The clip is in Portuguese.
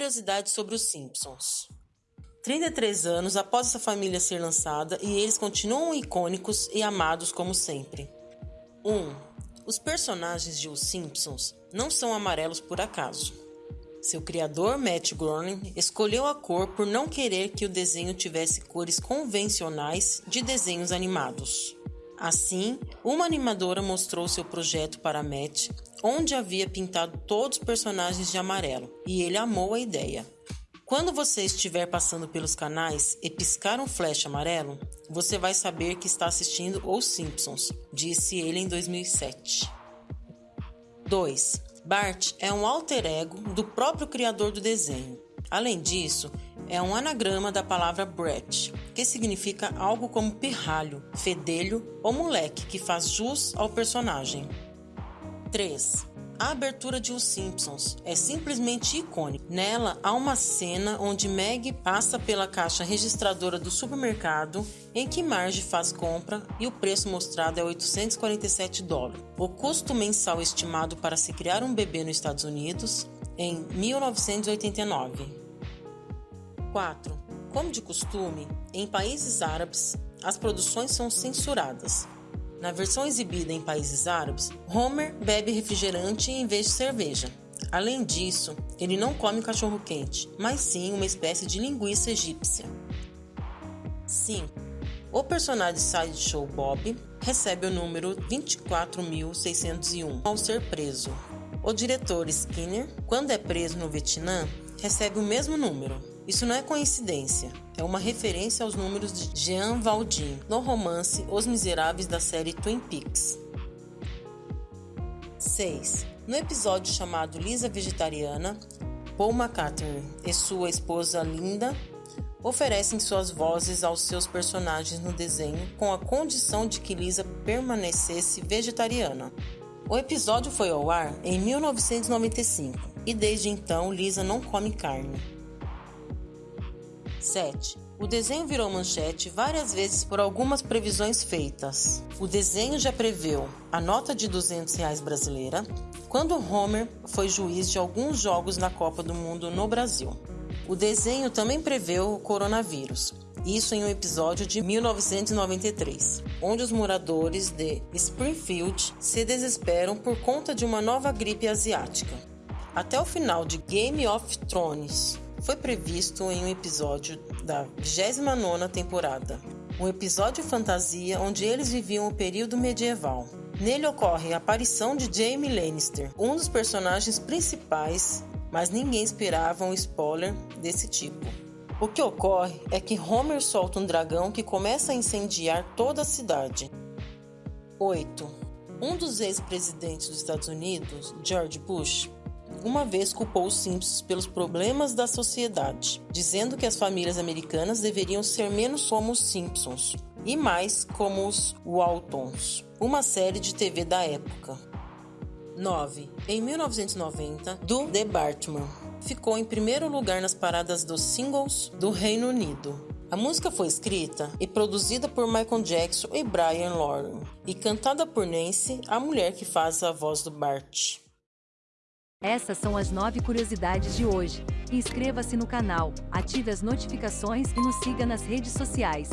Curiosidades sobre os Simpsons. 33 anos após essa família ser lançada e eles continuam icônicos e amados como sempre. 1. Os personagens de Os Simpsons não são amarelos por acaso. Seu criador, Matt Groening, escolheu a cor por não querer que o desenho tivesse cores convencionais de desenhos animados. Assim, uma animadora mostrou seu projeto para Matt, onde havia pintado todos os personagens de amarelo, e ele amou a ideia. Quando você estiver passando pelos canais e piscar um flash amarelo, você vai saber que está assistindo Os Simpsons, disse ele em 2007. 2. Bart é um alter ego do próprio criador do desenho. Além disso, é um anagrama da palavra Brett, que significa algo como pirralho, fedelho ou moleque que faz jus ao personagem. 3. A abertura de Os Simpsons é simplesmente icônica. Nela há uma cena onde Meg passa pela caixa registradora do supermercado em que Marge faz compra e o preço mostrado é 847 dólares. O custo mensal estimado para se criar um bebê nos Estados Unidos em 1989. 4. Como de costume, em países árabes, as produções são censuradas. Na versão exibida em países árabes, Homer bebe refrigerante em vez de cerveja. Além disso, ele não come cachorro-quente, mas sim uma espécie de linguiça egípcia. 5. O personagem Sideshow Bob recebe o número 24.601 ao ser preso. O diretor Skinner, quando é preso no Vietnã, recebe o mesmo número. Isso não é coincidência, é uma referência aos números de Jean Valjean no romance Os Miseráveis da série Twin Peaks. 6. No episódio chamado Lisa Vegetariana, Paul McCartney e sua esposa Linda oferecem suas vozes aos seus personagens no desenho com a condição de que Lisa permanecesse vegetariana. O episódio foi ao ar em 1995 e desde então Lisa não come carne. 7. O desenho virou manchete várias vezes por algumas previsões feitas. O desenho já preveu a nota de 200 reais brasileira quando Homer foi juiz de alguns jogos na Copa do Mundo no Brasil. O desenho também preveu o coronavírus, isso em um episódio de 1993, onde os moradores de Springfield se desesperam por conta de uma nova gripe asiática. Até o final de Game of Thrones, foi previsto em um episódio da 29ª temporada, um episódio fantasia onde eles viviam o período medieval. Nele ocorre a aparição de Jaime Lannister, um dos personagens principais, mas ninguém esperava um spoiler desse tipo. O que ocorre é que Homer solta um dragão que começa a incendiar toda a cidade. 8. Um dos ex-presidentes dos Estados Unidos, George Bush, uma vez culpou os Simpsons pelos problemas da sociedade, dizendo que as famílias americanas deveriam ser menos como os Simpsons e mais como os Waltons, uma série de TV da época. 9. Em 1990, do The Bartman ficou em primeiro lugar nas paradas dos singles do Reino Unido. A música foi escrita e produzida por Michael Jackson e Brian Lauren e cantada por Nancy, a mulher que faz a voz do Bart. Essas são as nove curiosidades de hoje. Inscreva-se no canal, ative as notificações e nos siga nas redes sociais.